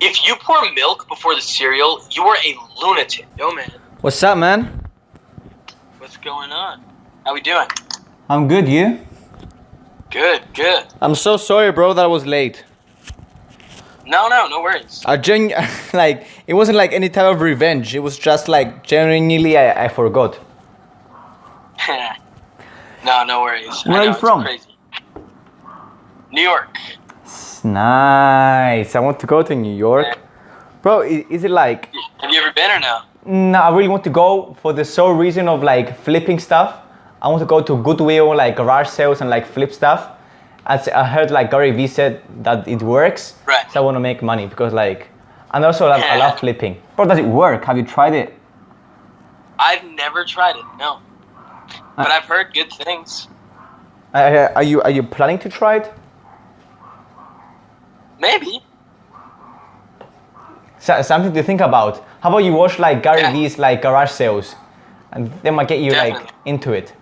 If you pour milk before the cereal, you are a lunatic. Yo, man, What's up, man? what's going on? How we doing? I'm good, you? Good, good. I'm so sorry, bro, that I was late. No, no, no worries. I gen like it wasn't like any type of revenge. It was just like genuinely I, I forgot. no, no worries. I Where are you from? Crazy. New York. Nice. I want to go to New York. Bro, i- is it like Have you ever been or no? no, I really want to go for the sole reason of like flipping stuff. I want to go to Goodwill, like garage sales and like flip stuff. As I heard like Gary Vee said that it works. Right. So I want to make money because like and also I, I love flipping. Bro, does it work? Have you tried it? I've never tried it. No. Uh, But I've heard good things. Uh, are you are you planning to try it? Maybe. So, something to think about. How about you watch like Gary Yeah. Vee's like garage sales, and they might get you like into it.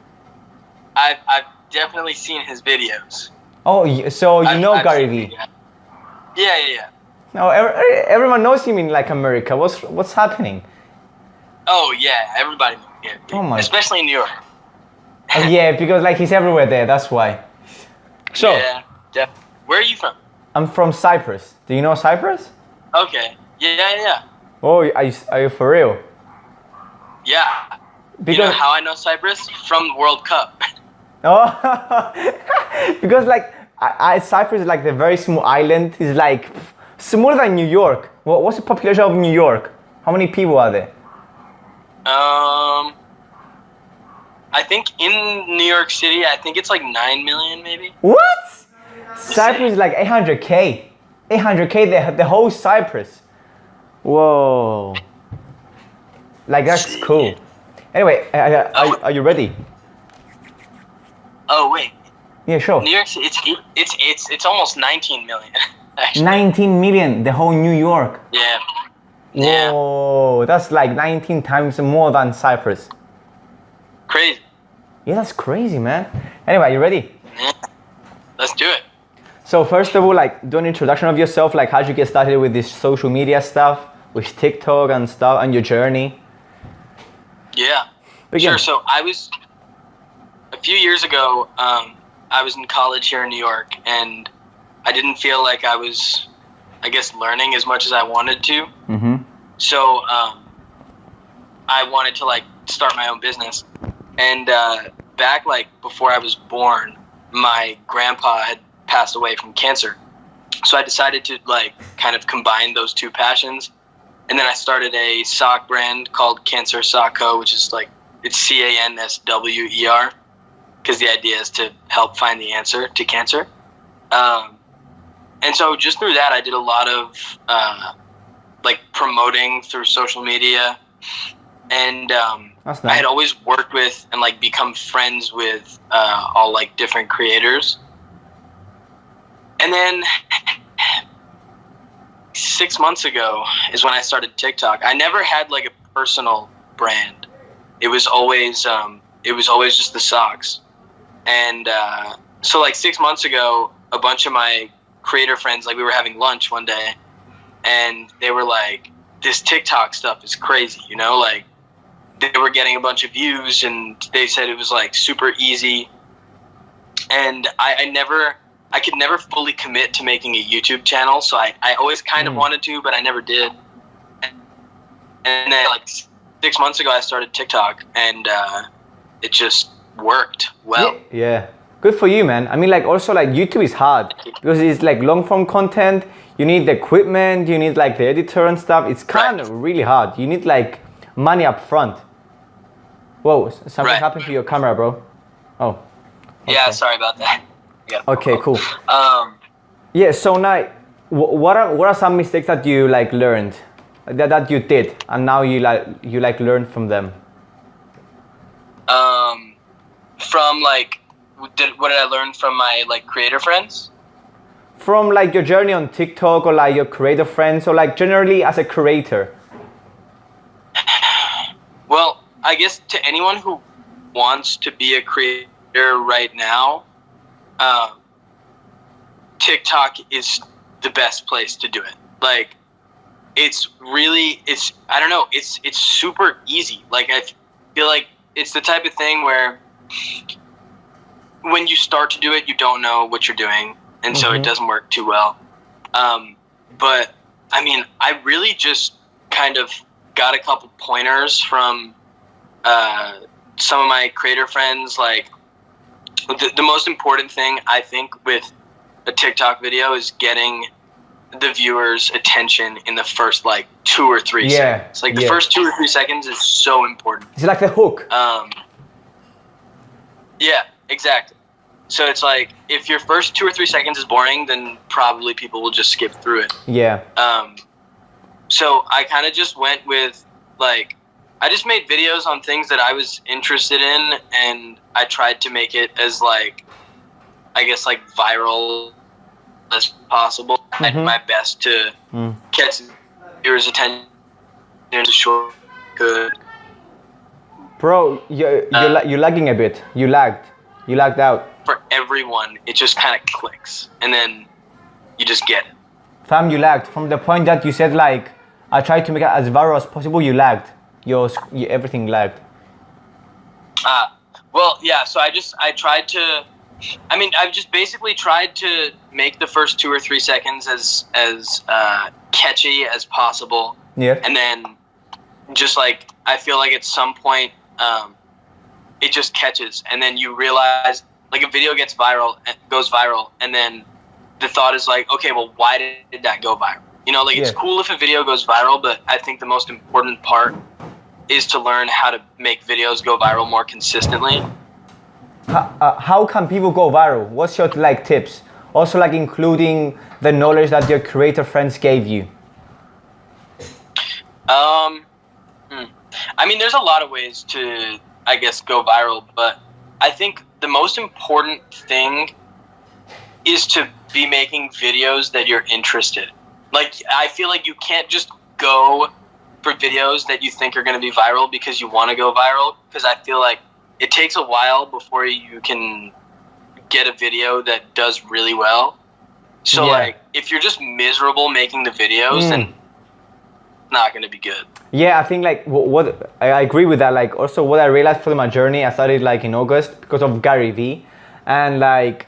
I've I've definitely seen his videos. Oh, so you I've- know I've Gary Vee? Yeah, yeah, yeah. No, oh, ev- everyone knows him in like America. What's what's happening? Oh yeah, everybody. Yeah, Oh my- Especially in New York. Oh, yeah, because like he's everywhere there. That's why. So Yeah, def- Where are you from? I'm from Cyprus. Do you know Cyprus? Okay. Yeah, yeah, yeah. Oh, are you, are you for real? Yeah. Because you know how I know Cyprus? From the World Cup. oh, because like I, I, Cyprus is like the very small island. It's like smaller than New York. What, what's the population of New York? How many people are there? Um, I think in New York City, I think it's like nine million, maybe. What? Cyprus is like 800k. 800k the, the whole Cyprus. Whoa. Like that's cool. Anyway, uh, are, are you ready? Oh wait, Yeah, sure. New York City. It's it's it's it's almost nineteen million. Actually. 19 million, the whole New York. Yeah. Yeah. Whoa, that's like 19 times more than Cyprus. Crazy. Yeah, that's crazy, man. Anyway, you ready? Yeah. Let's do it. So first of all, like do an introduction of yourself, like how'd you get started with this social media stuff, with TikTok and stuff, and your journey. Yeah. Begin. Sure. So I was a few years ago. Um, I was in college here in New York, and I didn't feel like I was, I guess, learning as much as I wanted to. Mm-hmm. So um, I wanted to like start my own business, and uh, back like before I was born, my grandpa had passed away from cancer. So I decided to like kind of combine those two passions, and then I started a sock brand called Canswer Sock Co, which is like it's C A N S W E R, because the idea is to help find the answer to cancer. Um, and so just through that, I did a lot of uh, like promoting through social media, and um, That's I had always worked with and like become friends with uh, all like different creators. And then six months ago is when I started TikTok. I never had like a personal brand. It was always um, it was always just the socks. And uh, so like six months ago, a bunch of my creator friends like we were having lunch one day, and they were like, "This TikTok stuff is crazy," you know, like they were getting a bunch of views and they said it was like super easy and I, I never i could never fully commit to making a youtube channel so i, I always kind of Mm. wanted to but i never did and then like six months ago i started tiktok and uh, it just worked well yeah. Good for you, man. I mean, like also like YouTube is hard because it's like long form content. You need the equipment. You need like the editor and stuff. It's kind of really hard. You need like money up front. Whoa, something Right. happened to your camera, bro. Oh. yeah sorry about that yeah Okay, cool. um Yeah. So now, what are what are some mistakes that you like learned that, that you did and now you like you like learned from them? um from like did, what did i learn from my like creator friends From like your journey on TikTok or like your creator friends or like generally as a creator. Well, I guess to anyone who wants to be a creator right now, um, TikTok is the best place to do it. Like, it's really it's I don't know it's it's super easy. Like I feel like it's the type of thing where when you start to do it, you don't know what you're doing, and so Mhm. it doesn't work too well. Um, but I mean, I really just kind of got a couple pointers from uh, some of my creator friends. Like the, the most important thing I think with a TikTok video is getting the viewer's attention in the first like two or three Yeah, seconds. Like the yeah. first two or three seconds is so important. It's like the hook. Um, yeah, exactly. So it's like if your first two or three seconds is boring, then probably people will just skip through it. Yeah. Um, so I kind of just went with like I just made videos on things that I was interested in, and I tried to make it as like I guess like viral as possible. I did my best to Mm. catch viewers' attention in a short good. Bro, you're, you're, Uh, la- you're lagging a bit. You lagged. You lagged out. For everyone, it just kind of clicks, and then you just get it. Fam, you lagged. From the point that you said like, I tried to make it as viral as possible, you lagged. Your, everything lagged. Uh, well, yeah. So I just I tried to. I mean, I've just basically tried to make the first two or three seconds as as uh, catchy as possible, Yeah. and then just like I feel like at some point um, it just catches, and then you realize like a video gets viral, eh, goes viral, and then the thought is like, okay, well, why did that go viral? You know, like it's cool if a video goes viral, but I think the most important part is to learn how to make videos go viral more consistently. How, uh, how can people go viral? What's your like tips? Also like including the knowledge that your creator friends gave you. Um, hmm. I mean, there's a lot of ways to, I guess, go viral, but I think the most important thing is to be making videos that you're interested. Like, I feel like you can't just go for videos that you think are going to be viral because you want to go viral. Because I feel like it takes a while before you can get a video that does really well. So, Yeah. like, if you're just miserable making the videos, Mm. then it's not going to be good. Yeah, I think like wh- what I agree with that. Like also what I realized through my journey, I started like in August because of Gary Vee, and like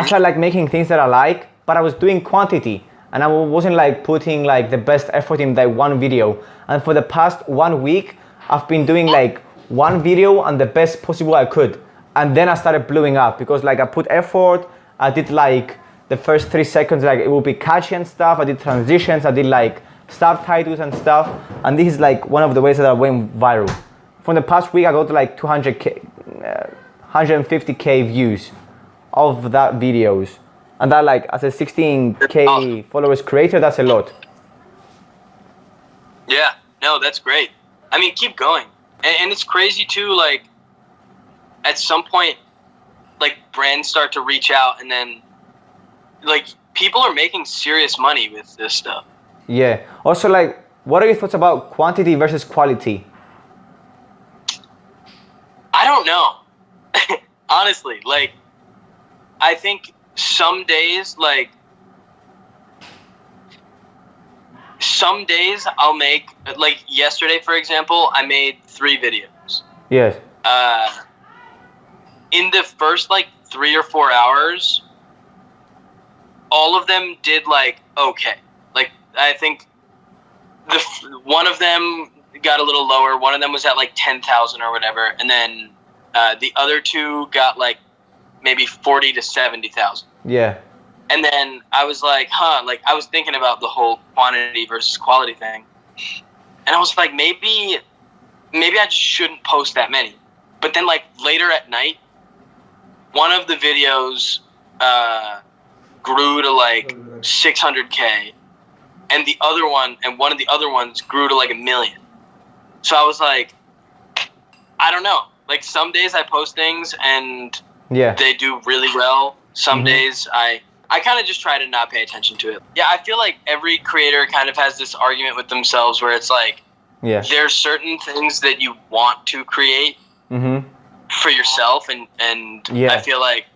I started like making things that I like, but I was doing quantity, and I wasn't like putting like the best effort in that one video. And for the past one week, I've been doing like one video and the best possible I could, and then I started blowing up because like I put effort. I did like the first three seconds like it would be catchy and stuff. I did transitions. I did like subtitles and stuff. And this is like one of the ways that I went viral. From the past week, I got like 200k, uh, 150k views of that videos, and that like as a 16k Awesome. followers creator, that's a lot. Yeah, no, that's great. I mean, keep going. And, and it's crazy too, like, at some point, like, brands start to reach out, and then, like, people are making serious money with this stuff. Yeah. Also, like, what are your thoughts about quantity versus quality? I don't know. Honestly, like, I think some days, like, some days I'll make, like, yesterday, for example, I made three videos. Yes. uh, in the first like three or four hours, all of them did like okay. Like I think the f- one of them got a little lower. One of them was at like ten thousand or whatever, and then uh, the other two got like maybe forty to seventy thousand. Yeah. And then I was like, huh, like I was thinking about the whole quantity versus quality thing. And I was like, maybe maybe I just shouldn't post that many. But then like later at night, one of the videos uh, grew to like 600k and the other one and one of the other ones grew to like a million. So I was like I don't know. Like some days I post things and Yeah. they do really well. Some Mhm. days I I kind of just try to not pay attention to it. Yeah, I feel like every creator kind of has this argument with themselves where it's like Yeah. there's certain things that you want to create Mhm. for yourself and and Yeah. I feel like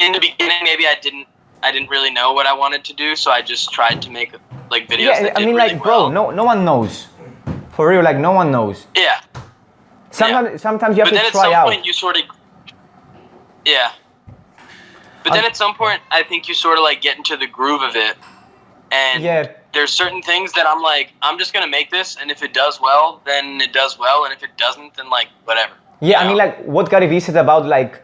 in the beginning maybe I didn't I didn't really know what I wanted to do, so I just tried to make like videos. Yeah, I mean, really like, bro, no, no one knows. For real, like, no one knows. Yeah, Sometimes, sometimes you have but then to at some try out. point you sort of. Yeah. But then Um, at some point, I think you sort of like get into the groove of it, and Yeah. there's certain things that I'm like, I'm just gonna make this, and if it does well, then it does well, and if it doesn't, then like whatever. Yeah, I mean, like what Gary Vee said about like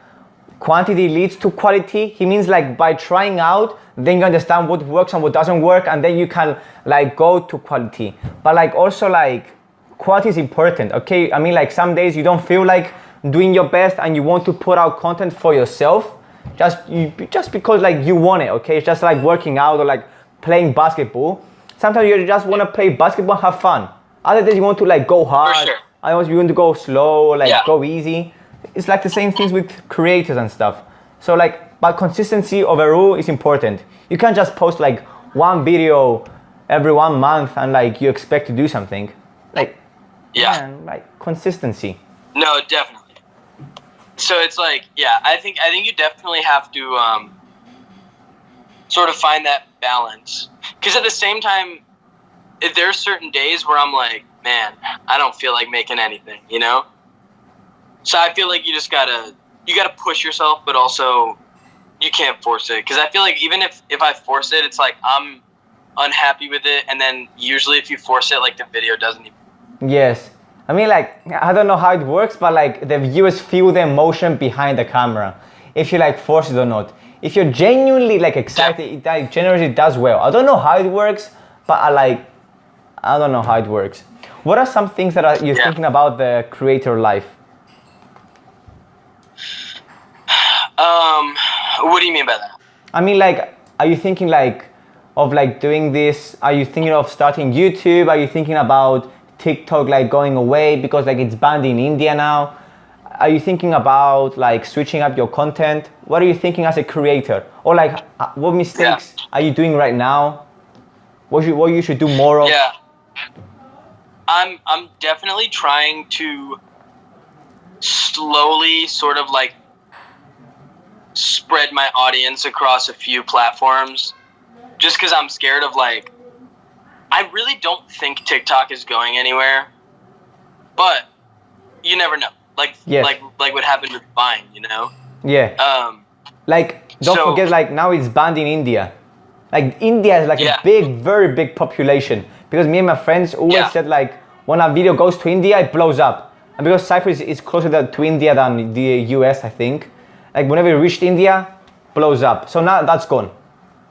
quantity leads to quality. He means like by trying out, then you understand what works and what doesn't work, and then you can like go to quality. But like also like quality is important. Okay, I mean like some days you don't feel like doing your best and you want to put out content for yourself, just you, just because like you want it. Okay, it's just like working out or like playing basketball. Sometimes you just want to play basketball, and have fun. Other days you want to like go hard. sure. Otherwise, you want to go slow, like Yeah. go easy. It's like the same things with creators and stuff. So like, but consistency overall is important. You can't just post like one video every one month and like you expect to do something. Like, yeah. man, like consistency. No, definitely. So it's like, yeah, I think I think you definitely have to um, sort of find that balance. Because at the same time, there's certain days where I'm like, man, I don't feel like making anything, you know. So I feel like you just gotta you gotta push yourself, but also you can't force it. Because I feel like even if if I force it, it's like I'm unhappy with it, and then usually if you force it, like the video doesn't even. Yes. I mean, like, I don't know how it works, but like the viewers feel the emotion behind the camera. If you like force it or not. If you're genuinely like excited, it like, generally does well. I don't know how it works, but I like, I don't know how it works. What are some things that are, you're Yeah. thinking about the creator life? Um, what do you mean by that? I mean, like, are you thinking like of like doing this? Are you thinking of starting YouTube? Are you thinking about TikTok like going away because like it's banned in India now? Are you thinking about like switching up your content? What are you thinking as a creator? Or like, uh, what mistakes are you doing right now? What you what you should do more of? Yeah. I'm I'm definitely trying to slowly sort of like spread my audience across a few platforms just cuz I'm scared of like I really don't think TikTok is going anywhere. But you never know. Like Yes. like like what happened with Vine, you know? Yeah. Um Like, don't So- forget, like now it's banned in India. Like India is like Yeah. a big, very big population. Because me and my friends always Yeah. said like, when a video goes to India, it blows up. And because Cyprus is closer to India than the US, I think. Like whenever it reached India, blows up. So now that's gone.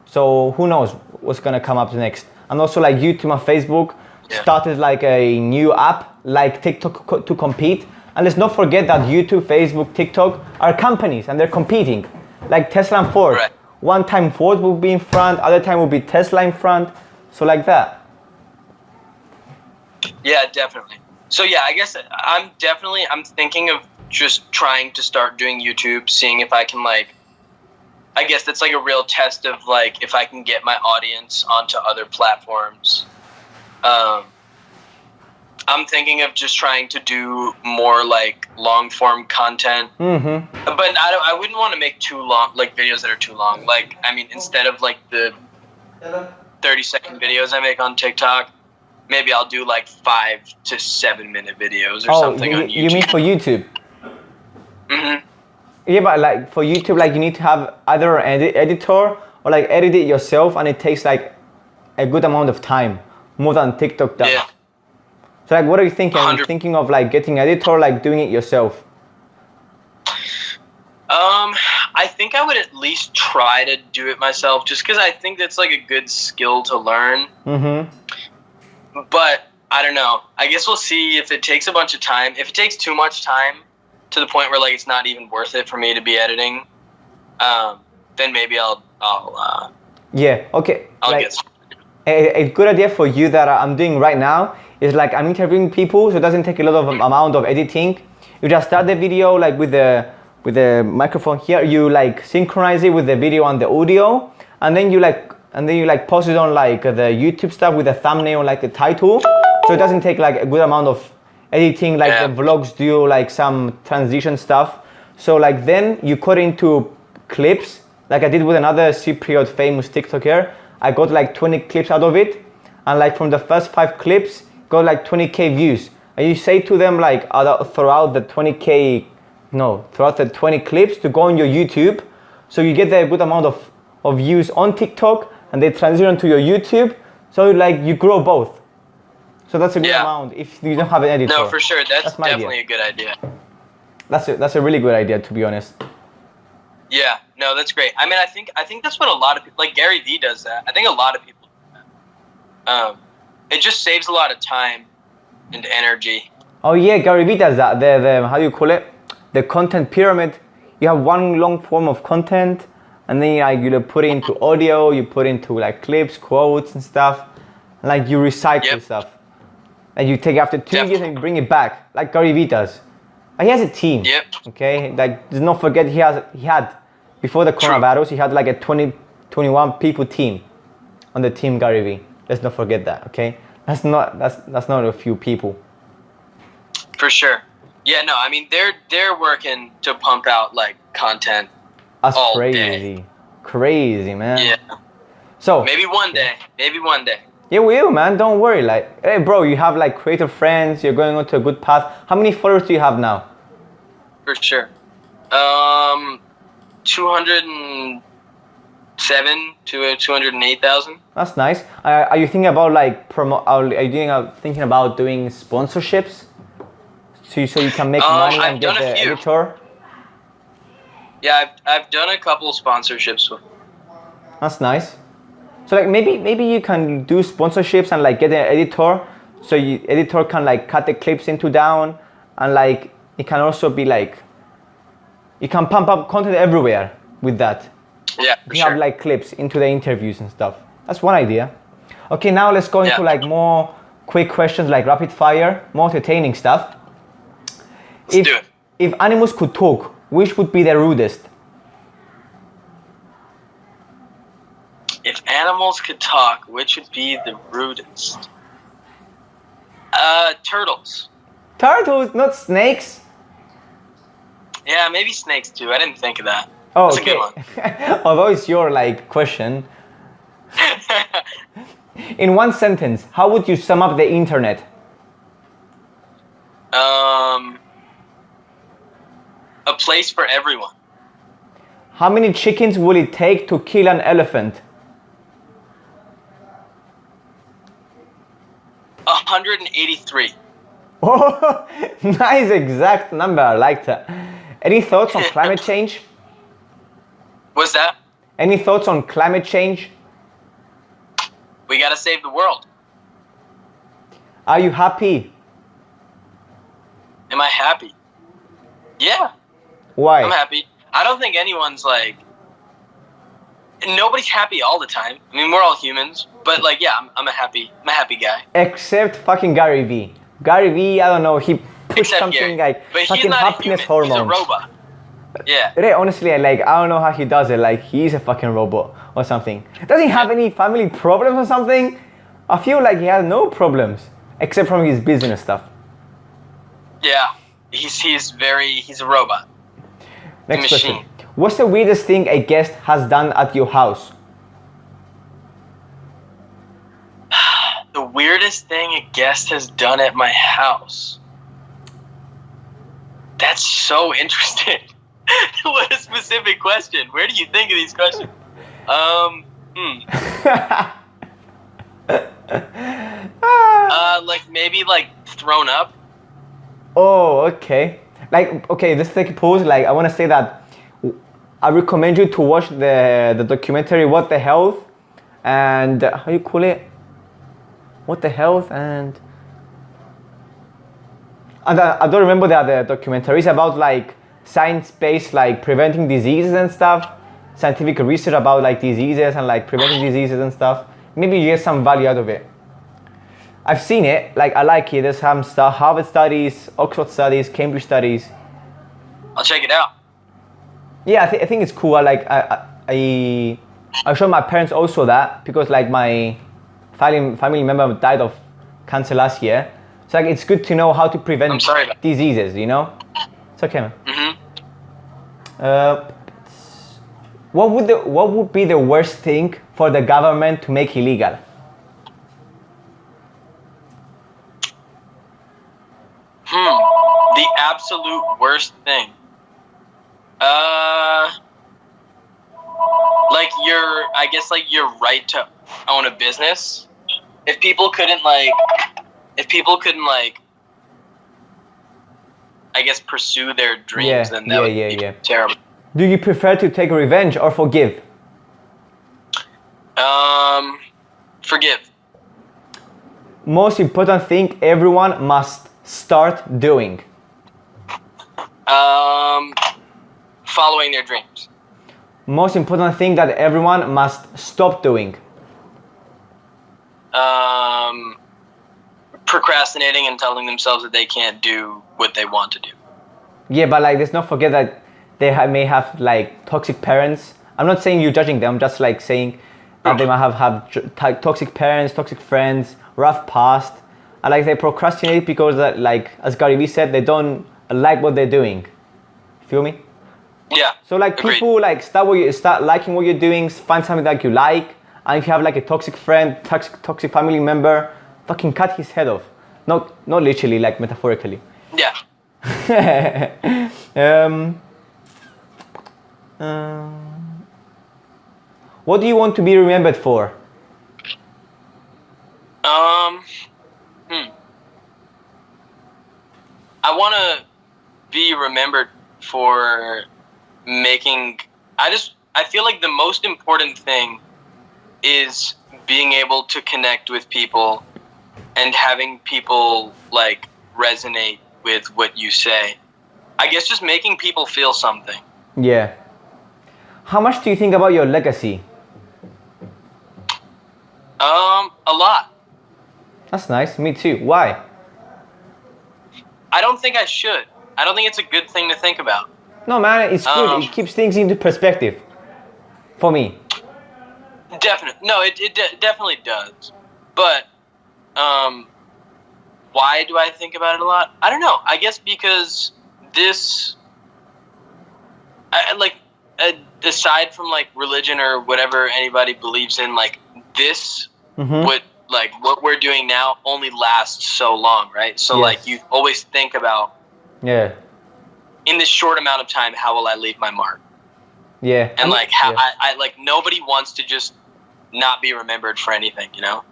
So who knows what's gonna come up next? And also like YouTube and Facebook Yeah. started like a new app like TikTok co- to compete. And let's not forget that YouTube, Facebook, TikTok are companies and they're competing. Like Tesla and Ford. Right. One time Ford will be in front, other time will be Tesla in front. So like that. Yeah, definitely. So yeah, I guess I'm definitely I'm thinking of just trying to start doing YouTube, seeing if I can like I guess that's like a real test of like if I can get my audience onto other platforms. Um I'm thinking of just trying to do more like long form content. Mm-hmm. But I don't I wouldn't want to make too long like videos that are too long. Like I mean instead of like the 30 second videos I make on TikTok, maybe I'll do like five to seven minute videos or Oh, something you, on you mean for YouTube? hmm Yeah, but like for YouTube, like you need to have either an edit- editor or like edit it yourself, and it takes like a good amount of time, more than TikTok does. Yeah. So like, what are you thinking? Are you 100 thinking of like getting editor, like doing it yourself? Um, I think I would at least try to do it myself, just because I think that's like a good skill to learn. Mm-hmm. But I don't know. I guess we'll see if it takes a bunch of time. If it takes too much time, to the point where like it's not even worth it for me to be editing, um, then maybe I'll I'll uh, Yeah. Okay. I'll like, get. a, a good idea for you that I'm doing right now is like I'm interviewing people, so it doesn't take a lot of amount of editing. You just start the video like with the with the microphone here. You like synchronize it with the video and the audio, and then you like and then you like post it on like the YouTube stuff with the thumbnail, like the title. So it doesn't take like a good amount of editing like Yeah. the vlogs do, like some transition stuff. So like then you cut into clips like I did with another Cypriot famous TikToker. I got like 20 clips out of it, and like from the first five clips, got like 20k views. And you say to them like uh, other- throughout the 20k, no, throughout the 20 clips to go on your YouTube, so you get a good amount of of views on TikTok, and they transition to your YouTube. So like you grow both. So that's a good Yeah. amount if you don't have an editor. No, for sure. That's, That's my idea. definitely a good idea. That's a, that's a really good idea to be honest. Yeah, no, that's great. I mean, I think I think that's what a lot of people like Gary Vee does that. I think a lot of people do that. Um, it just saves a lot of time and energy. Oh yeah, Gary Vee does that. The, the how do you call it? The content pyramid. You have one long form of content, and then like you put it into audio, you put into like clips, quotes, and stuff. Like you recycle Yep. stuff. And you take after two years and you bring it back, like Gary Vee does. But he has a team. Yep. Okay, like do not forget he has he had before the coronavirus he had like a 20, 21 people team on the team Gary Vee. Let's not forget that. Okay, that's not that's that's not a few people. For sure. Yeah, no, I mean they're they're working to pump out like content. That's crazy, crazy man. Yeah. So Maybe one day. Maybe one day. Yeah, we will, man. Don't worry. Like, hey, bro, you have like creative friends. You're going onto a good path. How many followers do you have now? For sure. Um, two hundred and seven to two hundred and eight thousand. That's nice. Uh, are you thinking about like promo? Are you thinking, about doing sponsorships? So you, so you can make Um, money I've and get a the few. editor. Yeah, I've I've done a couple of sponsorships. That's nice. So like maybe maybe you can do sponsorships and like get an editor, so you editor can like cut the clips into down, and like it can also be like you can pump up content everywhere with that. Yeah, You sure. have like clips into the interviews and stuff. That's one idea. Okay, now let's go into like more quick questions, like rapid fire, more entertaining stuff. Let's if do it. if animals could talk, which would be the rudest? Animals could talk, which would be the rudest? Uh, turtles. Turtles, not snakes. Yeah, maybe snakes too. I didn't think of that. Oh, That's a good okay. Although it's your like question. In one sentence, how would you sum up the internet? um, a place for everyone. How many chickens will it take to kill an elephant? 183. Oh, nice exact number. I like that. Any thoughts on climate change? What's that? Any thoughts on climate change? We gotta save the world. Are you happy? Am I happy? Yeah, Why? I'm happy. I don't think anyone's like. Nobody's happy all the time. I mean, we're all humans, but like, yeah, I'm, I'm a happy, I'm a happy guy. Except fucking Gary Vee. Gary Vee, I don't know, he pushed Except something Gary. like but fucking happiness hormones. He's a robot. Yeah. Really, honestly, I like I don't know how he does it. Like he's a fucking robot or something. Does he have any family problems or something? I feel like he has no problems except from his business stuff. Yeah. He's he's very he's a robot. Next machine. question. What's the weirdest thing a guest has done at your house? The weirdest thing a guest has done at my house. That's so interesting. what a specific question. Where do you think of these questions? Um, hmm. Uh, like maybe like thrown up. oh, okay. Like okay, let's take a pause. Like I want to say that I recommend you to watch the the documentary What the Health and uh, how you call it? What the Health and and I, I don't remember the other documentaries about like science-based like preventing diseases and stuff, scientific research about like diseases and like preventing diseases and stuff. Maybe you get some value out of it. I've seen it, like I like it. There's some stuff, Harvard studies, Oxford studies, Cambridge studies. I'll check it out. Yeah, I, th- I think it's cool. I like I I I showed my parents also that because like my family family member died of cancer last year. So like it's good to know how to prevent I'm sorry diseases. You know, it's okay, man. hmm Uh, What would the what would be the worst thing for the government to make illegal? Hmm. The absolute worst thing. Uh like your I guess like your right to own a business. If people couldn't like if people couldn't like I guess pursue their dreams Yeah, then that yeah, would yeah, be yeah. terrible. Do you prefer to take revenge or forgive? Um forgive. Most important thing everyone must start doing. Um following their dreams. Most important thing that everyone must stop doing. Um procrastinating and telling themselves that they can't do what they want to do. Yeah, but like let's not forget that they ha- may have like toxic parents. I'm not saying you're judging them. I'm just like saying that they might have have toxic parents, toxic friends, rough past, and like they procrastinate because that like as Gary Vee said, they don't like what they're doing. Feel me? Yeah. So like agreed. people like start what you start liking what you're doing, find something that you like, and if you have like a toxic friend, toxic toxic family member, fucking cut his head off. Not not literally, like metaphorically. Yeah. um, um, what do you want to be remembered for? Um, hmm. I want to be remembered for making. I just. I feel like the most important thing is being able to connect with people and having people like resonate with what you say. I guess just making people feel something. Yeah. How much do you think about your legacy? Um, a lot. That's nice. Me too. Why? I don't think I should. I don't think it's a good thing to think about. No, man, it's good. Um, it keeps things into perspective. For me. Definitely. No, it, it de- definitely does. But um, why do I think about it a lot? I don't know. I guess because this, I, like, uh, aside from like religion or whatever anybody believes in, like this, Mhm. what like what we're doing now only lasts so long, right? So Yes. like you always think about Yeah. in this short amount of time, how will I leave my mark? Yeah. And like how yeah. I, I like nobody wants to just not be remembered for anything, you know?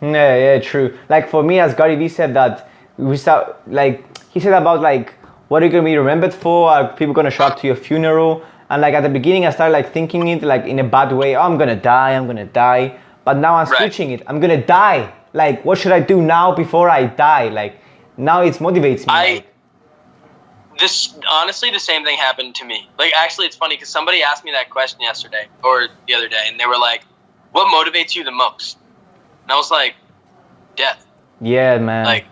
Yeah, yeah, true. Like for me, as Gary Vee said that we start like he said about like what are you gonna be remembered for? Are people gonna show up to your funeral? And like at the beginning, I started like thinking it like in a bad way. Oh, I'm gonna die. I'm gonna die. But now I'm Right. switching it. I'm gonna die. Like what should I do now before I die? Like now it motivates me. I like, this honestly the same thing happened to me. Like actually, it's funny because somebody asked me that question yesterday or the other day, and they were like, "What motivates you the most?" And I was like, "Death." yeah, man. Like,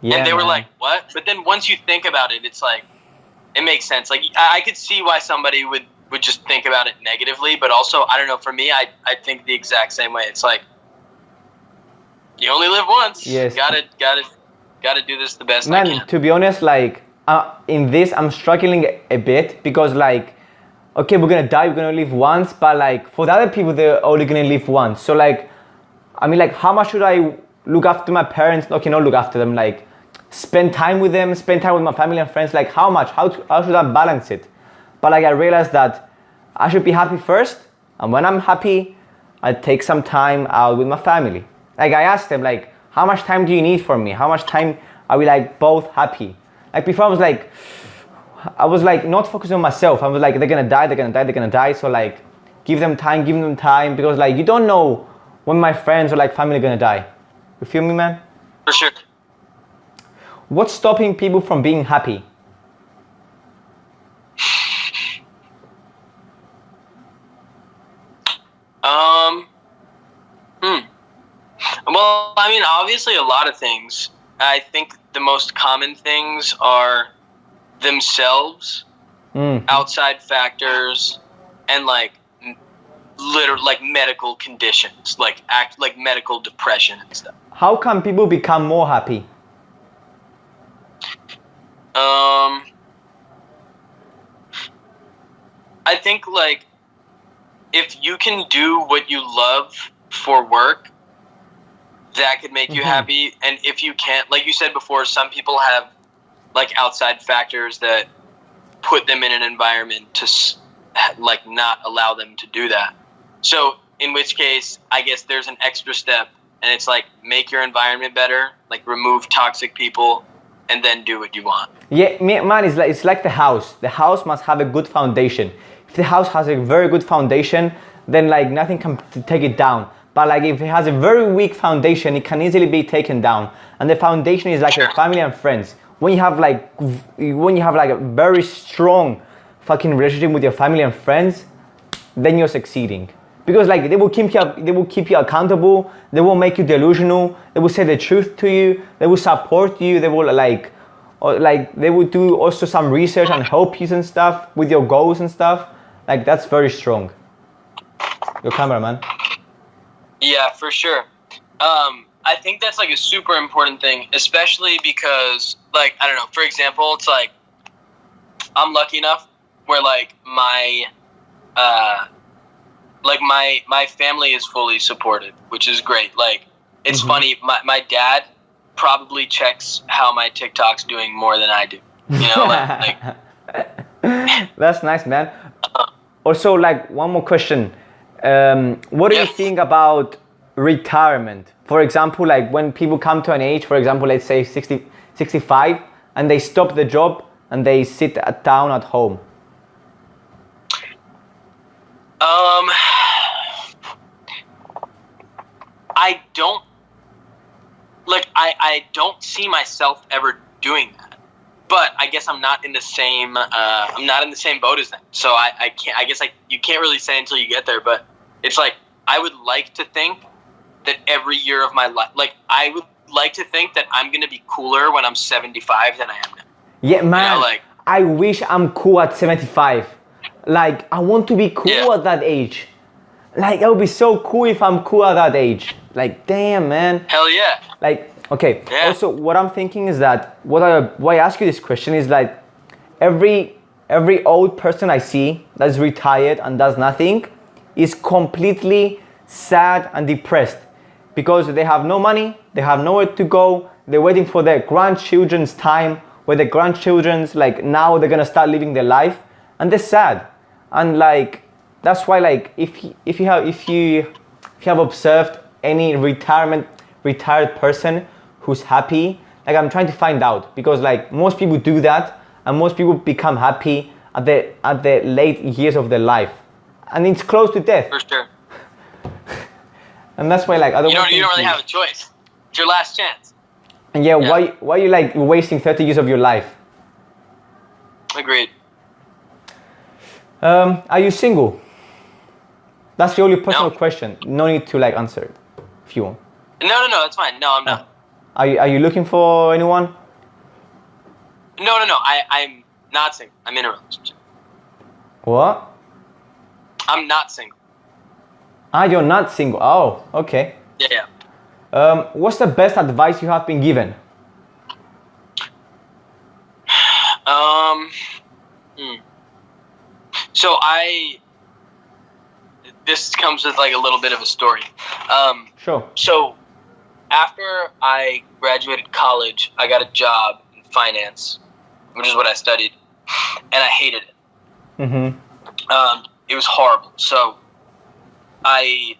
yeah, and they were man. like, "What?" But then once you think about it, it's like it makes sense. Like I, I could see why somebody would would just think about it negatively, but also I don't know. For me, I I think the exact same way. It's like you only live once. Yes. Gotta gotta gotta do this the best I man to be honest like uh, in this i'm struggling a bit because like okay we're gonna die we're gonna live once but like for the other people they're only gonna live once. So like i mean like how much should i look after my parents? Okay not look after them like spend time with them spend time with my family and friends like how much? How, to, how should i balance it? But like i realized that i should be happy first and when i'm happy i take some time out with my family. Like i asked them like how much time do you need for me? How much time are we like both happy? Like before i was like i was like not focusing on myself i was like they're gonna die they're gonna die they're gonna die so like give them time give them time because like you don't know when my friends or like family are gonna die you feel me man For sure. what's stopping people from being happy Um. Hmm. Well, I mean, obviously, a lot of things. I think the most common things are themselves, Mm. outside factors, and like literal like medical conditions, like act like medical depression and stuff. how can people become more happy Um. I think like if you can do what you love for work, that could make you Mhm. happy. And if you can't, like you said before, some people have like outside factors that put them in an environment to like not allow them to do that. So in which case, I guess there's an extra step, and it's like make your environment better, like remove toxic people, and then do what you want. Yeah, man, it's like it's like the house. The house must have a good foundation. If the house has a very good foundation, then like nothing can take it down. But like if it has a very weak foundation, it can easily be taken down. And the foundation is like your Sure. family and friends. When you have like when you have like a very strong fucking relationship with your family and friends, then you're succeeding. Because like they will keep you they will keep you accountable, they will make you delusional, they will say the truth to you, they will support you, they will like or like they will do also some research and help you and stuff with your goals and stuff. Like that's very strong. Your cameraman. Yeah, for sure. Um, I think that's like a super important thing, especially because, like, I don't know. For example, it's like I'm lucky enough where like my, uh, like my my family is fully supported, which is great. Like, it's Mhm. funny. My my dad probably checks how my TikTok's doing more than I do. You know, like, like That's nice, man. Also, like one more question. Um, what do you think about retirement? For example, like when people come to an age, for example, let's say 60, 65, and they stop the job and they sit at, down at home. Um, I don't like. I I don't see myself ever doing that. But I guess I'm not in the same. Uh, I'm not in the same boat as them. So I, I can't. I guess like you can't really say until you get there. But it's like I would like to think that every year of my life, like I would like to think that I'm gonna be cooler when I'm 75 than I am now. Yeah, man. like- I wish I'm cool at 75. Like, I want to be cool Yeah. at that age. Like, it would be so cool if I'm cool at that age. Like, damn, man. Hell yeah. Like, okay. Yeah. Also, what I'm thinking is that what I why I ask you this question is like every every old person I see that's retired and does nothing is completely sad and depressed because they have no money, they have nowhere to go, they're waiting for their grandchildren's time where the grandchildren's like now they're gonna start living their life and they're sad. And like that's why like if you, if you have if you if you have observed any retirement retired person who's happy like i'm trying to find out because like most people do that and most people become happy at the at the late years of their life and it's close to death For sure. And that's why like other. You don't. You don't really have a choice. It's your last chance. and yeah, Yeah. why why you like wasting 30 years of your life Agreed. um are you single that's the only personal No. question no need to like answer it if you want No, no, no. that's fine. No, I'm not. are you, are you looking for anyone No, no, no. I, I'm not single. I'm in a relationship. what I'm not single. Ah you're not single oh okay Yeah, yeah. Um, what's the best advice you have been given? Um. hmm. So I. This comes with like a little bit of a story. Um. Sure. So, after I graduated college, I got a job in finance, which is what I studied, and I hated it. Mm-hmm. Um, it was horrible. So I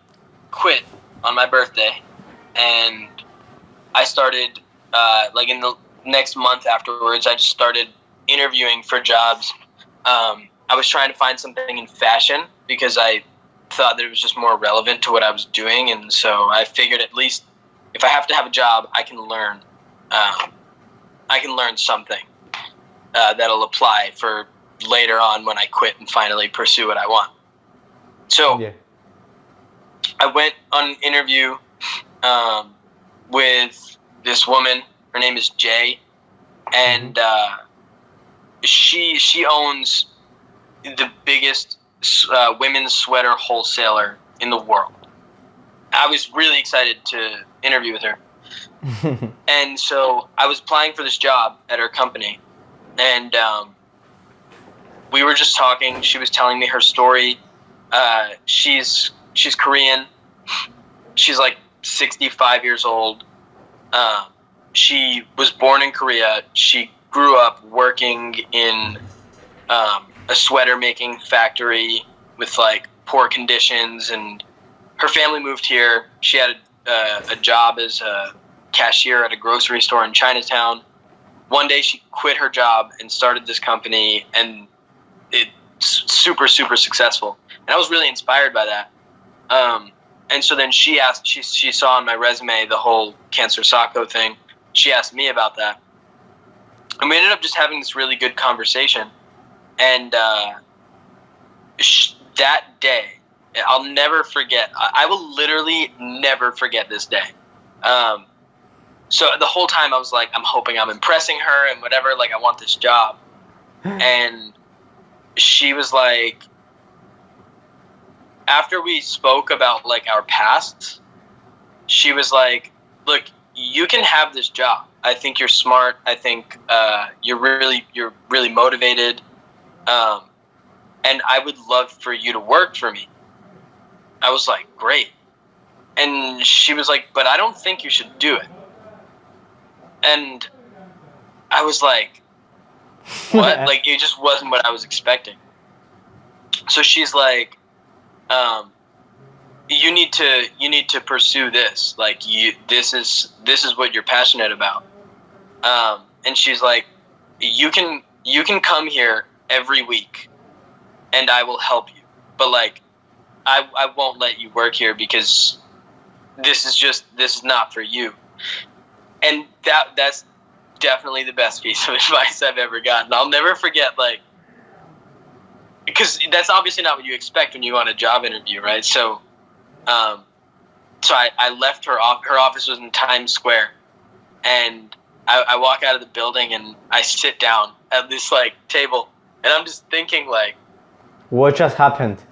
quit on my birthday, and I started uh, like in the next month afterwards. I just started interviewing for jobs. Um, I was trying to find something in fashion because I thought that it was just more relevant to what I was doing, and so I figured at least if I have to have a job, I can learn. Um, I can learn something uh, that'll apply for later on when I quit and finally pursue what I want. So Yeah. I went on an interview um, with this woman. Her name is Jay, and uh, she she owns the biggest uh, women's sweater wholesaler in the world. I was really excited to interview with her, and so I was applying for this job at her company, and um, we were just talking. She was telling me her story, Uh, she's she's Korean. She's like 65 years old. Um, she was born in Korea. She grew up working in um, a sweater making factory with like poor conditions, and her family moved here. She had a, uh, a job as a cashier at a grocery store in Chinatown. One day she quit her job and started this company, and it's super super successful. And I was really inspired by that. Um, and so then she asked, she, she saw on my resume the whole Canswer Sock Co thing. She asked me about that. And we ended up just having this really good conversation. And uh, sh- that day, I'll never forget. I, I will literally never forget this day. Um, so the whole time I was like, I'm hoping I'm impressing her and whatever. Like, I want this job. and she was like, after we spoke about like our pasts, she was like, "Look, you can have this job. I think you're smart. I think uh, you're really you're really motivated, um, and I would love for you to work for me." I was like, "Great," and she was like, "But I don't think you should do it." And I was like, "What?" like it just wasn't what I was expecting. So she's like, um, you need to you need to pursue this. Like you this is this is what you're passionate about. Um, and she's like you can you can come here every week and i will help you. But like i i won't let you work here because this is just this is not for you. And that that's definitely the best piece of advice i've ever gotten. I'll never forget like because that's obviously not what you expect when you want a job interview, right? So, um, so I, I left her off. Her office was in Times Square, and I, I walk out of the building and I sit down at this like table, and I'm just thinking like, what just happened?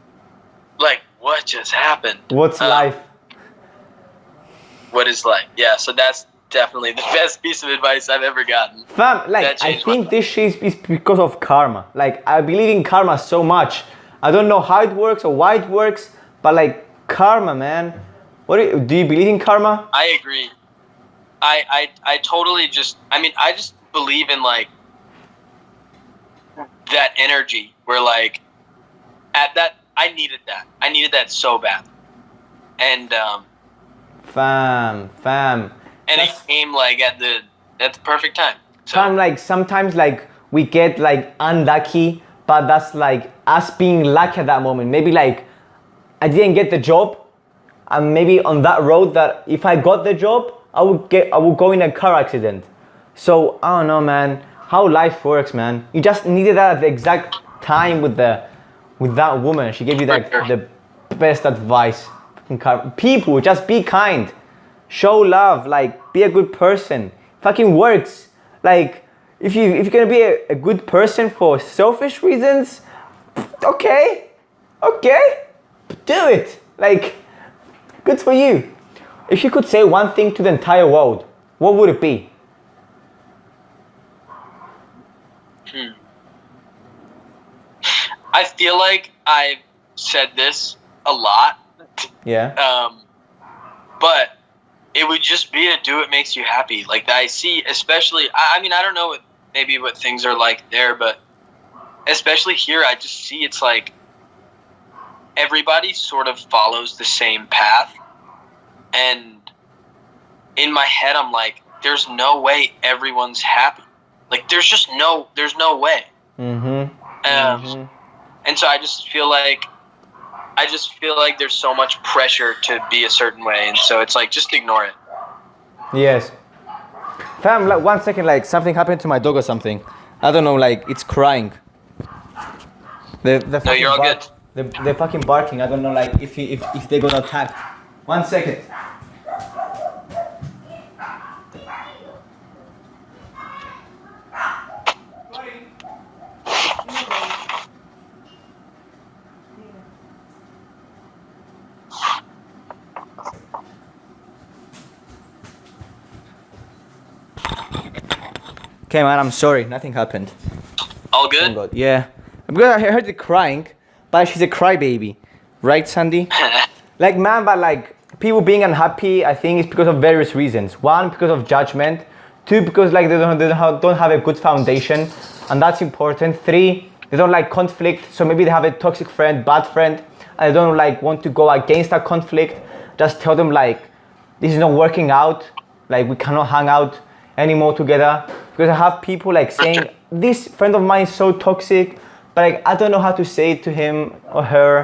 Like what just happened? What's um, life? What is life? Yeah. So that's definitely the best piece of advice I've ever gotten. Fam, like I think this shit is because of karma. Like I believe in karma so much. I don't know how it works or why it works, but like karma, man. What do you, do you believe in karma? I agree. I, I I totally just I mean I just believe in like that energy where like at that I needed that. I needed that so bad. And um fam, fam and it came like at the at the perfect time. So. Time like sometimes like we get like unlucky, but that's like us being lucky at that moment. Maybe like I didn't get the job, and maybe on that road that if I got the job, I would get I would go in a car accident. So I don't know, man, how life works, man. You just needed that at the exact time with the with that woman. She gave you that the best advice. People, just be kind show love, like be a good person. Fucking works. Like if you if you're gonna be a, a good person for selfish reasons, okay, okay, do it. Like good for you. If you could say one thing to the entire world, what would it be? Hmm. I feel like I've said this a lot. Yeah. Um, but it would just be to do what makes you happy. Like I see, especially. I, I mean, I don't know what maybe what things are like there, but especially here, I just see it's like everybody sort of follows the same path, and in my head, I'm like, there's no way everyone's happy. Like there's just no, there's no way. Mm-hmm. Um, mm-hmm. And so I just feel like I just feel like there's so much pressure to be a certain way, and so it's like just ignore it. Yes. Fam, like one second, like something happened to my dog or something. I don't know, like it's crying. The the no, you're all good. The the fucking barking. I don't know, like if if if they're gonna attack. One second. Okay, man, I'm sorry. Nothing happened. All good? Yeah. Because I heard the crying, but she's a crybaby. right, Sandy? like man, but like people being unhappy, I think it's because of various reasons. One, because of judgment. Two, because like they don't, they don't have, don't have a good foundation, and that's important. Three, they don't like conflict, so maybe they have a toxic friend, bad friend, and they don't like want to go against that conflict. Just tell them like this is not working out. Like we cannot hang out anymore together because I have people like saying this friend of mine is so toxic, but like I don't know how to say it to him or her.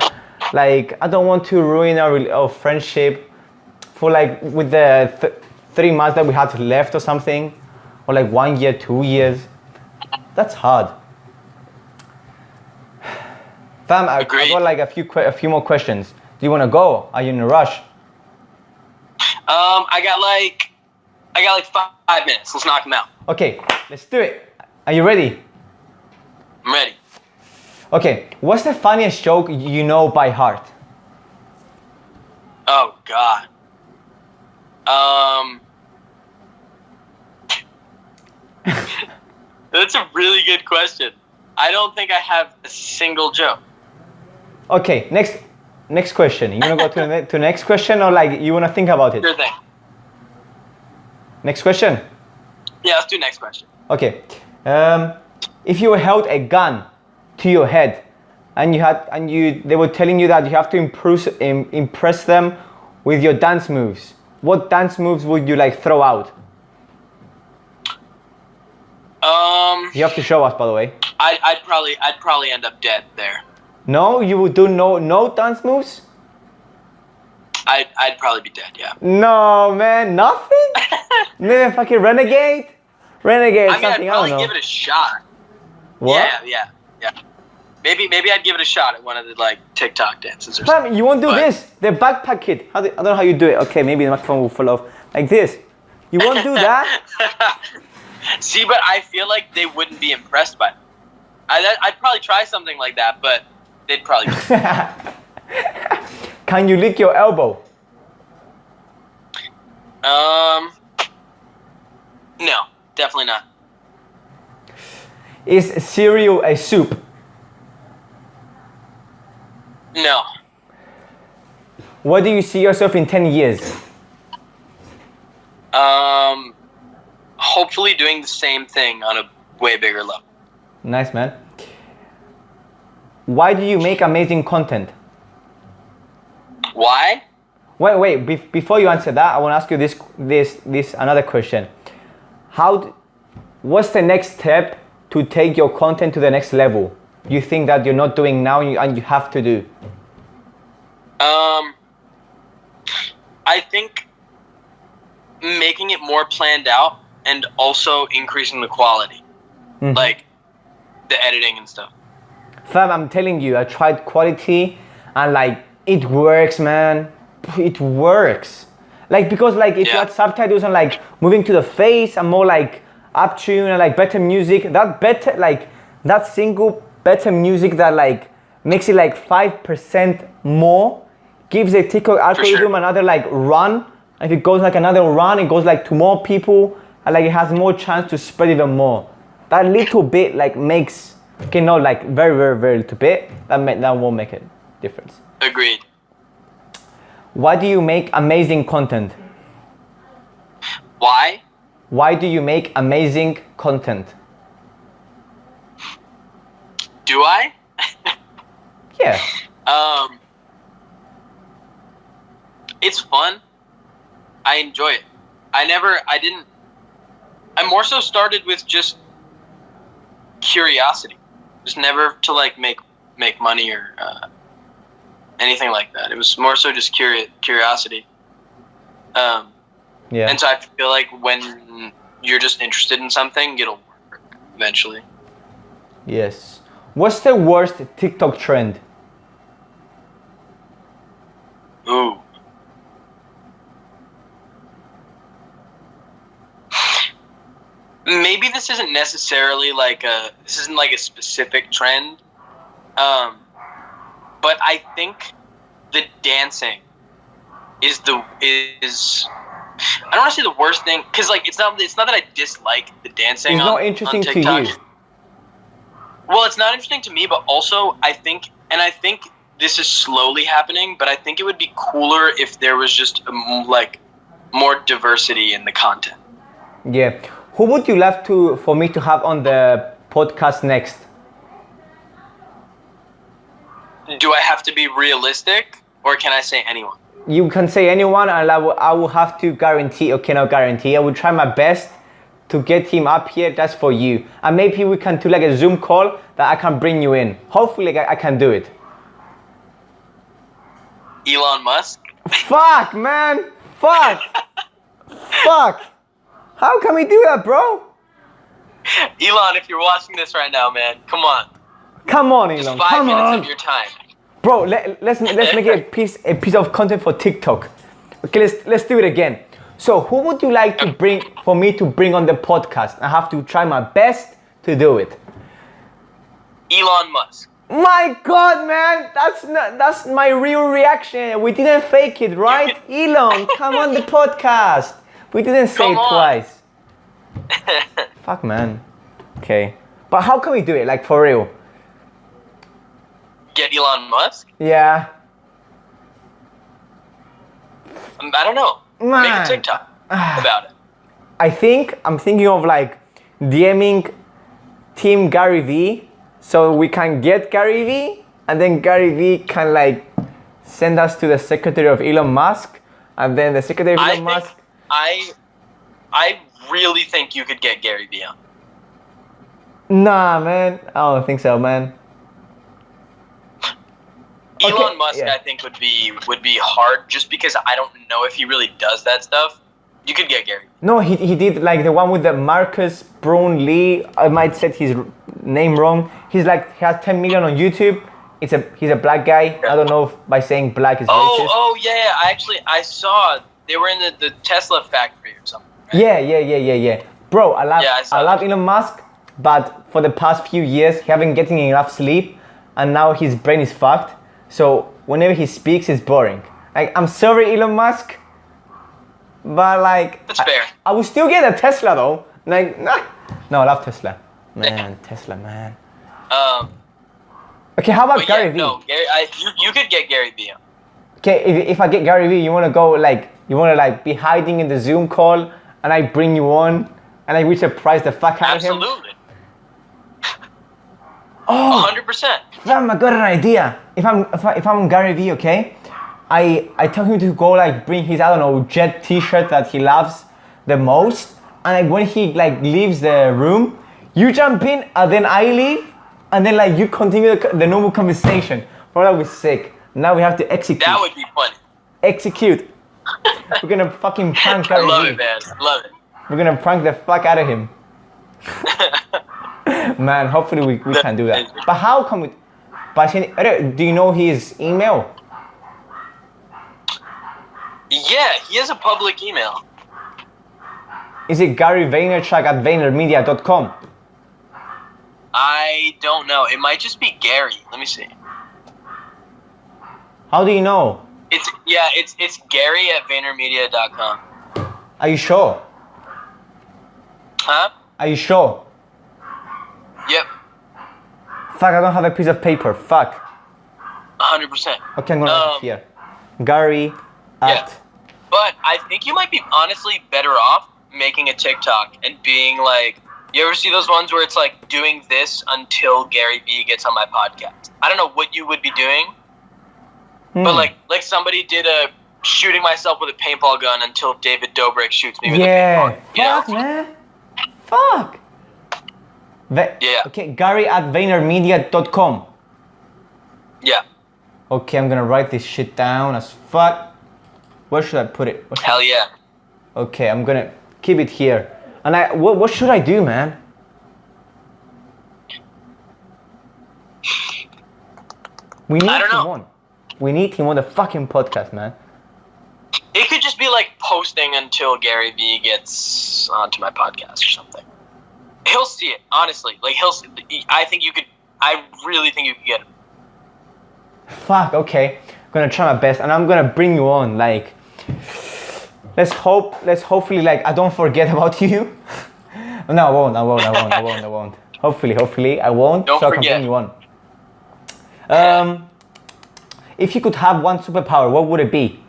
Like I don't want to ruin our, our friendship for like with the th- three months that we had left or something, or like one year, two years. That's hard. Fam, I, I got like a few a few more questions. Do you want to go? Are you in a rush? Um, I got like, I got like five, five minutes. Let's knock them out. Okay, let's do it. Are you ready? I'm ready. Okay, what's the funniest joke you know by heart? Oh God. Um. That's a really good question. I don't think I have a single joke. Okay, next next question. You wanna go to the to next question or like you wanna think about it? Sure thing. Next question. Yeah, let's do next question. Okay. Um, if you were held a gun to your head and you had and you they were telling you that you have to impress im, impress them with your dance moves, what dance moves would you like throw out? Um, You have to show us, by the way. I'd, I'd probably, I'd probably end up dead there. No, you would do no no dance moves. I'd, I'd probably be dead. Yeah. No, man, nothing. Maybe fucking renegade, renegade, I mean, I'd something. I probably know. give it a shot. what? Yeah, yeah, yeah. Maybe, maybe I'd give it a shot at one of the like TikTok dances or something. You won't do But- this. The backpack kid. How do, I don't know how you do it. Okay, maybe the microphone will fall off. Like this. You won't do that? See, but I feel like they wouldn't be impressed by it. I, I'd probably try something like that, but they'd probably. Can you lick your elbow? um. No, definitely not. Is cereal a soup? No. What do you see yourself in 10 years? Um. Hopefully, doing the same thing on a way bigger level. Nice, man. Why do you make amazing content? Why? Wait, wait. Be- before you answer that, I want to ask you this, this, this another question. How? what's the next step to take your content to the next level? You think that you're not doing now, and you, and you have to do? Um. I think making it more planned out and also increasing the quality, Mhm. like the editing and stuff. Fam, I'm telling you, I tried quality, and like it works, man. It works. Like because like if you Yeah. had subtitles and like moving to the face and more like up tune and like better music, that better like that single better music that like makes it like five percent more gives the TikTok algorithm another like run. If it goes like another run, it goes like to more people and like it has more chance to spread even more. That little bit like makes okay, no, like very very very little bit that ma- that won't make a difference. Agreed. Why do you make amazing content? Why? Why do you make amazing content? Do I? Yeah. Um, it's fun. I enjoy it. I never, I didn't, I more so started with just curiosity. Just never to like make, make money or uh, anything like that. It was more so just curi- curiosity. Um, Yeah. and so I feel like when you're just interested in something, it'll work eventually. Yes. What's the worst TikTok trend? Ooh. Maybe this isn't necessarily like a this isn't like a specific trend. Um but I think the dancing is the is I don't want to say the worst thing cuz like it's not it's not that I dislike the dancing It's on, not interesting to you. Well, it's not interesting to me, but also I think, and I think this is slowly happening, but I think it would be cooler if there was just um, like more diversity in the content. Yeah. Who would you love to for me to have on the podcast next? Do I have to be realistic, or can I say anyone? You can say anyone, and I will, I will have to guarantee. Okay, not guarantee. I will try my best to get him up here. That's for you, and maybe we can do like a Zoom call that I can bring you in. Hopefully, I, I can do it. Elon Musk. Fuck, man. Fuck. Fuck. How can we do that, bro? Elon, if you're watching this right now, man, come on. Come on, Just Elon. five Come minutes on. of your time. Bro, let, let's let's make it a piece a piece of content for TikTok. Okay, let's let's do it again. So, who would you like to bring for me to bring on the podcast? I have to try my best to do it. Elon Musk. My God, man, that's not, that's my real reaction. We didn't fake it, right? Elon, come on the podcast. We didn't say Come it on. twice. Fuck, man. Okay, but how can we do it? Like for real? Get Elon Musk? Yeah. Um, I don't know. Make a TikTok about it. I think I'm thinking of like DMing Team Gary Vee so we can get Gary Vee and then Gary Vee can like send us to the secretary of Elon Musk and then the secretary of Elon think Musk. I I really think you could get Gary Vee on. Nah, man, I don't think so, man. Okay, Elon Musk, yeah. I think would be would be hard just because I don't know if he really does that stuff. You could get Gary. No, he, he did like the one with the Marcus Brownlee. I might said his name wrong. He's like he has 10 million on YouTube. It's a he's a black guy. I don't know if by saying black is Oh, racist. oh yeah, yeah. I actually I saw they were in the, the Tesla factory or something. right? Yeah, yeah, yeah, yeah, yeah. Bro, I love Yeah, I I, love. Elon Musk, but for the past few years he haven't getting enough sleep and now his brain is fucked. So whenever he speaks it's boring. Like I'm sorry Elon Musk, but like That's I, fair. I will still get a Tesla though. Like nah. No, I love Tesla. Man, Tesla, man. Um, Okay, how about yeah, Gary Vee? no, Gary, I, you, you could get Gary Vee. Okay, if, if I get Gary Vee, you wanna go like you wanna like be hiding in the Zoom call and I bring you on and like we surprise the fuck out of him. Absolutely. Oh, 100%. Fam, I got an idea. If I'm if, I, if I'm Gary Vee, okay, I I tell him to go like bring his I don't know jet T-shirt that he loves the most, and like when he like leaves the room, you jump in and then I leave, and then like you continue the, the normal conversation. Bro, that was sick. Now we have to execute. That would be funny. execute. We're gonna fucking prank I Gary love Vee. it, man. I love it. We're gonna prank the fuck out of him. Man, hopefully we, we can do that. But how come we? But do you know his email? Yeah, he has a public email. Is it Gary Vaynerchuk at VaynerMedia.com? I don't know. It might just be Gary. Let me see. How do you know? It's yeah, it's it's Gary at VaynerMedia.com. Are you sure? Huh? Are you sure? Yep, Fuck, I don't have a piece of paper. Fuck. 100%. Okay, I'm gonna Um, here. Gary at. But I think you might be honestly better off making a TikTok and being like, you ever see those ones where it's like doing this until Gary Vee gets on my podcast? I don't know what you would be doing, but Hmm. like like somebody did a shooting myself with a paintball gun until David Dobrik shoots me with a Yeah. paintball. You know? Fuck, man. Fuck. Va- Yeah. Okay, Gary at VaynerMedia.com. Yeah. Okay, I'm gonna write this shit down as fuck. Where should I put it? Hell yeah. Okay, I'm gonna keep it here. And I, what, what should I do, man? We need him know. on. We need him on the fucking podcast, man. It could just be like posting until Gary Vee gets onto my podcast or something. He'll see it, honestly. Like he'll. See, I think you could. I really think you could get him. Fuck, okay. I'm gonna try my best and I'm gonna bring you on. Like, let's hope, let's hopefully, like, I don't forget about you. no, I won't, I won't, I won't, I won't, I won't. Hopefully, hopefully, I won't. Don't so I can forget. bring you on. Um, if you could have one superpower, what would it be?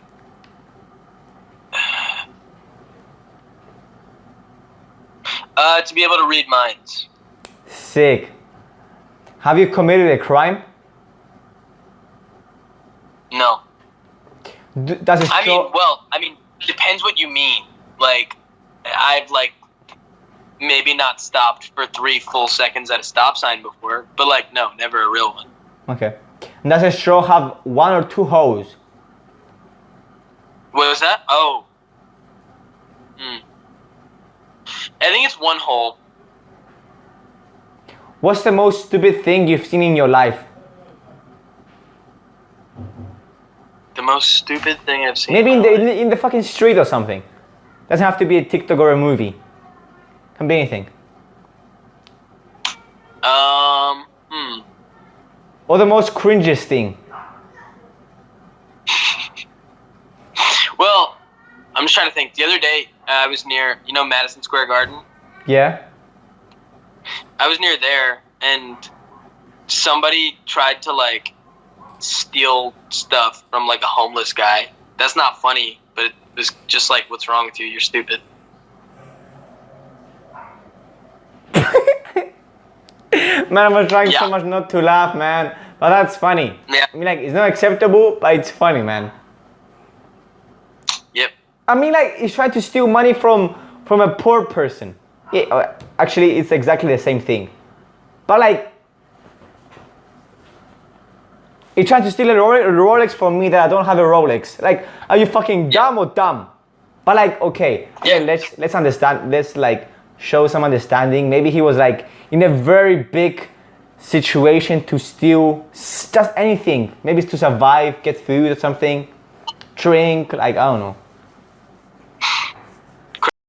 Uh, to be able to read minds. Sick. Have you committed a crime? No. D- does it I show? mean, well, I mean, depends what you mean. Like, I've like maybe not stopped for three full seconds at a stop sign before, but like, no, never a real one. okay. Does a straw have one or two holes? What was that? Oh. Hmm. I think it's one hole. What's the most stupid thing you've seen in your life? The most stupid thing I've seen. Maybe in the life. in the fucking street or something. Doesn't have to be a TikTok or a movie. Can be anything. Um. Hmm. Or the most cringiest thing. Well, I'm just trying to think. The other day, uh, I was near, you know, Madison Square Garden. Yeah. I was near there, and somebody tried to like steal stuff from like a homeless guy. That's not funny, but it was just like, what's wrong with you? You're stupid. Man, I was trying so much not to laugh, man. But that's funny. Yeah. I mean, like, it's not acceptable, but it's funny, man. I mean, like, he's trying to steal money from from a poor person. Yeah, uh, actually, it's exactly the same thing. But like, he tried to steal a Rolex, from me that I don't have a Rolex. Like, are you fucking dumb or dumb? But like, okay, yeah, Yeah. let's let's understand. Let's like show some understanding. Maybe he was like in a very big situation to steal just anything. Maybe it's to survive, get food or something, drink. Like I don't know.